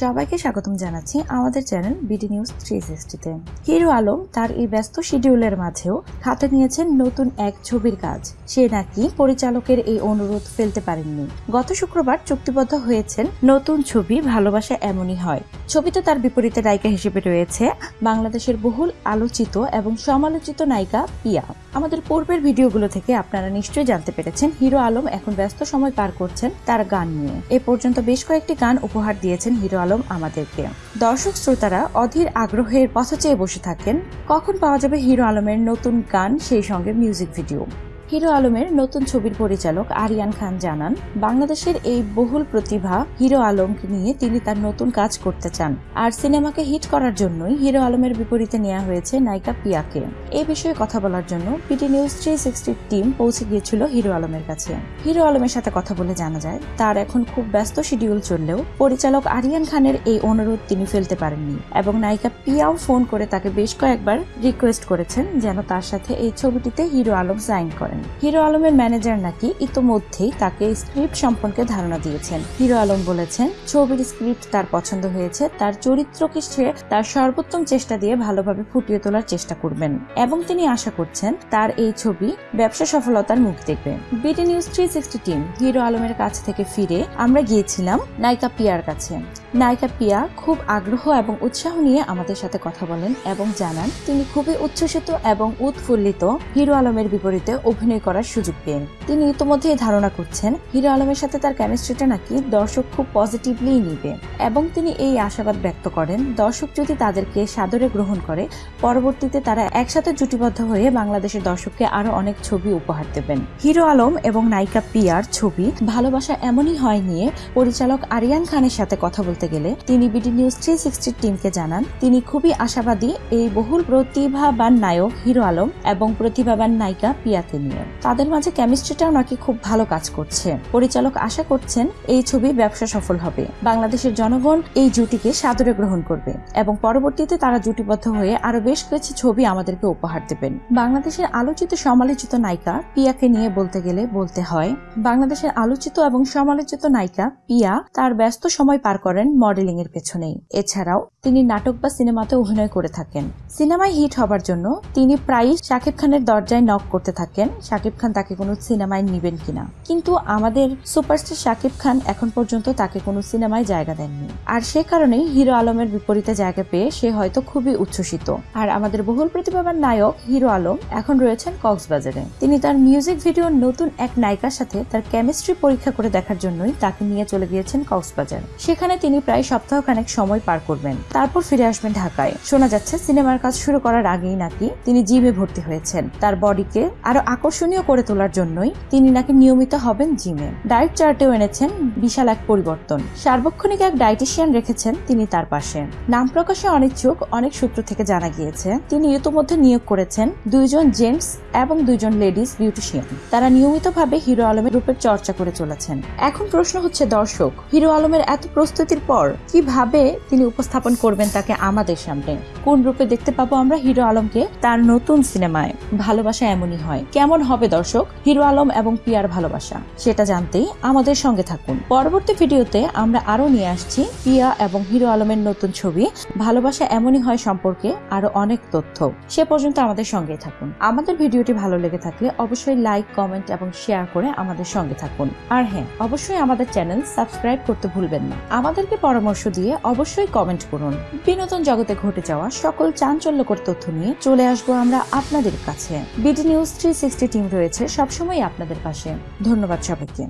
সবাইকে স্বাগতম জানাচ্ছি আমাদের চ্যানেল বিডি নিউজ থ্রি সিক্সটিতে হিরো আলম তার এই ব্যস্ত শিডিউলের মাঝেও হাতে নিয়েছেন নতুন এক ছবির কাজ। সে নাকি পরিচালকের এই অনুরোধ ফেলতে পারেননি। গত শুক্রবার চুক্তিবদ্ধ হয়েছেন নতুন ছবি ভালোবাসা এমনই হয়। ছবিতে তার বিপরীতে নায়িকা হিসেবে রয়েছে বাংলাদেশের বহুল আলোচিত এবং সমালোচিত নায়িকা পিয়া। আমাদের পূর্বের ভিডিওগুলো থেকে আপনারা নিশ্চয়ই জানতে পেরেছেন, হিরো আলম এখন ব্যস্ত সময় পার করছেন তার গান নিয়ে। এ পর্যন্ত বেশ কয়েকটি গান উপহার দিয়েছেন হিরো আলম আমাদেরকে। দর্শক শ্রোতারা অধীর আগ্রহের পথ চেয়ে বসে থাকেন, কখন পাওয়া যাবে হিরো আলমের নতুন গান, সেই সঙ্গে মিউজিক ভিডিও হিরো আলমের নতুন ছবির পরিচালক আরিয়ান খান জানান, বাংলাদেশের এই বহুল প্রতিভা হিরো আলমকে নিয়ে তিনি তার নতুন কাজ করতে চান আর সিনেমাকে হিট করার জন্যই হিরো আলমের বিপরীতে নেওয়া হয়েছে নায়িকা পিয়াকে। এ বিষয়ে কথা বলার জন্য পিটি নিউজ থ্রি সিক্সটির টিম পৌঁছে গিয়েছিল হিরো আলমের কাছে। হিরো আলমের সাথে কথা বলে জানা যায়, তার এখন খুব ব্যস্ত শিডিউল চললেও পরিচালক আরিয়ান খানের এই অনুরোধ তিনি ফেলতে পারেননি এবং নায়িকা পিয়াও ফোন করে তাকে বেশ কয়েকবার রিকোয়েস্ট করেছেন যেন তার সাথে এই ছবিটিতে হিরো আলম সাইন করেন। হিরো আলমের ম্যানেজার নাকি ইতোমধ্যেই তাকে স্ক্রিপ্ট সম্পর্কে ধারণা দিয়েছেন। হিরো আলম বলেছেন, ছবির স্ক্রিপ্ট তার পছন্দ হয়েছে, তার চরিত্রকে সে তার সর্বোত্তম চেষ্টা দিয়ে ভালোভাবে ফুটিয়ে তোলার চেষ্টা করবেন। এবং তিনি আশা করছেন, তার এই ছবি ব্যবসা সফলতার মুখ দেখবে। BD news three sixty team Hero আলমের কাছ থেকে ফিরে আমরা গিয়েছিলাম নায়িকা পিয়ার কাছে। নায়িকা পিয়া খুব আগ্রহ এবং উৎসাহ নিয়ে আমাদের সাথে কথা বলেন এবং জানান তিনি খুবই উচ্ছ্বসিত এবং উৎফুল্লিত হিরো আলমের বিপরীতে অভিনয় করার সুযোগ পেন তিনি ইতোমধ্যেই ধারণা করছেন, হিরো আলমের সাথে তার কেমিস্ট্রিটা নাকি দর্শক খুব পজিটিভলি নিবে। এবং তিনি এই আশাবাদ ব্যক্ত করেন, দর্শক যদি তাদেরকে সাদরে গ্রহণ করে, পরবর্তীতে তারা একসাথে জুটিবদ্ধ হয়ে বাংলাদেশের দর্শককে আরও অনেক ছবি উপহার দেবেন। হিরো আলম এবং নায়িকা পিয়ার ছবি ভালোবাসা এমনই হয় নিয়ে পরিচালক আরিয়ান খানের সাথে কথা বলতে গেলে তিনি বিডি নিউজ থ্রি সিক্সটির টিমকে জানান, তিনি খুবই আশাবাদী এই বহুল প্রতিভাবান নায়ক হিরো আলম এবং প্রতিভাবান নায়িকা পিয়াকে নিয়ে তাদের মাঝে কেমিস্ট্রিটাও নাকি খুব ভালো কাজ করছে। পরিচালক আশা করছেন এই ছবি ব্যবসা সফল হবে। বাংলাদেশের জনগণ এই জুটিকে সাদরে গ্রহণ করবে এবং পরবর্তীতে তারা জুটিবদ্ধ হয়ে আরও বেশ কিছু ছবি আমাদেরকে উপহার দেবেন। বাংলাদেশের আলোচিত সমালোচিত নায়িকা পিয়াকে নিয়ে বলতে গেলে বলতে হয়, বাংলাদেশের আলোচিত এবং সমালোচিত নায়িকা পিয়া তার ব্যস্ত সময় পার করেন মডেলিং এর পেছনেই। এছাড়াও, তিনি নাটক বা সিনেমাতে অভিনয় করে থাকেন। সিনেমায় হিট হবার জন্য তিনি প্রায়ই শাকিব খানের দরজায় নক করতে থাকেন। শাকিব খান তাকে কোনো সিনেমায় নিবেন কিনা। কিন্তু আমাদের সুপারস্টার শাকিব খান এখন পর্যন্ত তাকে কোনো সিনেমায় জায়গা দেননি। আর সে কারণেই হিরো আলমের বিপরীতে জায়গা পেয়ে সে হয়তো খুবই উচ্ছ্বসিত। আর আমাদের বহুল প্রতিভাবান নায়ক হিরো আলম এখন রয়েছেন কক্সবাজারে। তিনি তার মিউজিক ভিডিওর নতুন এক নায়িকার সাথে তার কেমিস্ট্রি পরীক্ষা করে দেখার জন্যই তাকে নিয়ে চলে গিয়েছেন কক্সবাজার। সেখানে তিনি প্রায় সপ্তাহখানেক সময় পার করবেন। তারপর ফিরে আসবেন ঢাকায়। শোনা যাচ্ছে সিনেমার কাজ শুরু করার আগেই নাকি তিনি জিমে ভর্তি হয়েছেন। তার বডিকে আরও আকর্ষণীয় করে তোলার জন্যই তিনি নাকি নিয়মিত হবেন জিমে। ডায়েট চার্টেও এনেছেন বিশাল এক পরিবর্তন। সার্বক্ষণিক এক ডায়েটিশিয়ান রেখেছেন তিনি তার পাশে। নাম প্রকাশে অনিচ্ছুক অনেক সূত্র থেকে জানা গিয়েছে, তিনি ইতোমধ্যে নিয়োগ করেছেন দুইজন জেন্টস এবং দুইজন লেডিস বিউটিশিয়ান। তারা নিয়মিতভাবে হিরো আলমের রূপের চর্চা করে চলেছেন। এখন প্রশ্ন হচ্ছে দর্শক, হিরো আলমের এত প্রস্তুতির পর কীভাবে তিনি উপস্থাপন করবেন তাকে আমাদের সামনে? কোন রূপে দেখতে পাবো আমরা হিরো আলমকে? তার নতুন সিনেমায় ভালোবাসা এমনই হয়। কেমন হবে দর্শক? হিরো আলম এবং পিয়ার ভালোবাসা। সেটা জানতেই আমাদের সঙ্গে থাকুন। পরবর্তী ভিডিওতে আমরা আরও নিয়ে আসছি পিয়া এবং হিরো আলমের নতুন ছবি, ভালোবাসা এমনই হয় সম্পর্কে আরও অনেক তথ্য। সে পর্যন্ত আমাদের সঙ্গেই থাকুন। আমাদের ভিডিওটি ভালো লেগে থাকলে অবশ্যই লাইক, কমেন্ট এবং শেয়ার করে আমাদের সঙ্গে থাকুন। আর হ্যাঁ অবশ্যই আমাদের চ্যানেল সাবস্ক্রাইব করতে ভুলবেন না। আমাদেরকে পরামর্শ দিয়ে অবশ্যই কমেন্ট করুন। বিনোদন জগতে ঘটে যাওয়া সকল চাঞ্চল্যকর তথ্য নিয়ে চলে আসব আমরা আপনাদের কাছে। BD news three sixty team রয়েছে সবসময় আপনাদের পাশে। ধন্যবাদ সবাইকে।